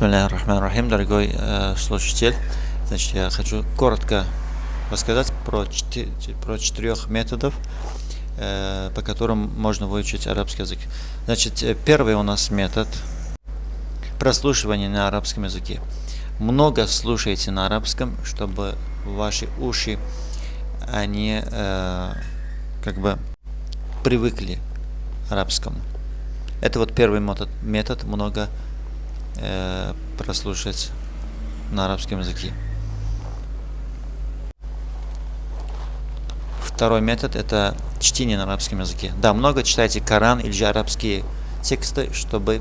Рахим, дорогой э, слушатель. Значит, я хочу коротко рассказать про, четы про четырех методов, э, по которым можно выучить арабский язык. Значит, э, первый у нас метод прослушивания на арабском языке. Много слушайте на арабском, чтобы ваши уши, они э, как бы привыкли к арабскому. Это вот первый метод, метод много э, прослушать на арабском языке. Второй метод это чтение на арабском языке. Да, много читайте Коран или же арабские тексты, чтобы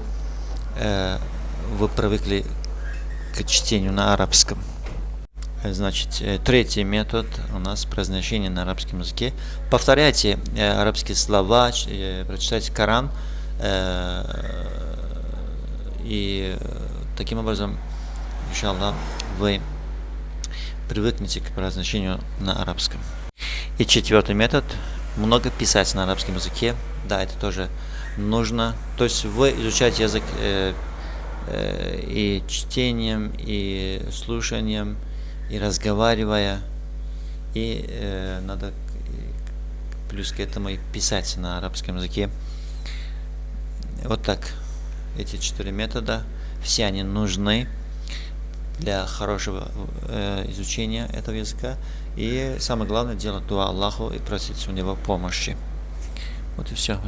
э, вы привыкли к чтению на арабском. Значит, э, третий метод у нас произношение на арабском языке. Повторяйте э, арабские слова, э, прочитайте Коран, и таким образом, иншаллах, вы привыкнете к произношению на арабском. И четвертый метод. Много писать на арабском языке. Да, это тоже нужно. То есть вы изучаете язык э, э, и чтением, и слушанием, и разговаривая. И э, надо плюс к этому и писать на арабском языке. Вот так эти четыре метода, все они нужны для хорошего э, изучения этого языка. И самое главное делать дуа Аллаху и просить у него помощи. Вот и все.